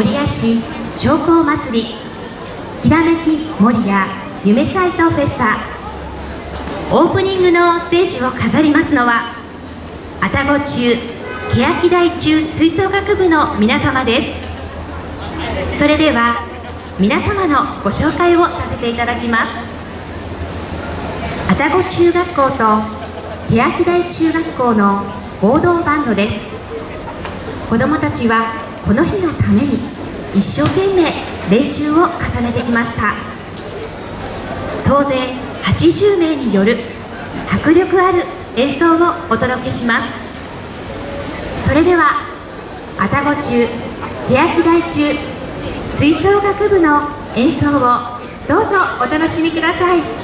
守谷市商工祭りきらめき守谷夢サイトフェスタ。オープニングのステージを飾りますのは愛宕中欅台中吹奏楽部の皆様です。それでは皆様のご紹介をさせていただきます。愛宕中学校と欅台中学校の合同バンドです。子どもたちはこの日のために一生懸命練習を重ねてきました。総勢80名による迫力ある演奏をお届けします。それでは愛宕中欅台中吹奏楽部の演奏をどうぞお楽しみください。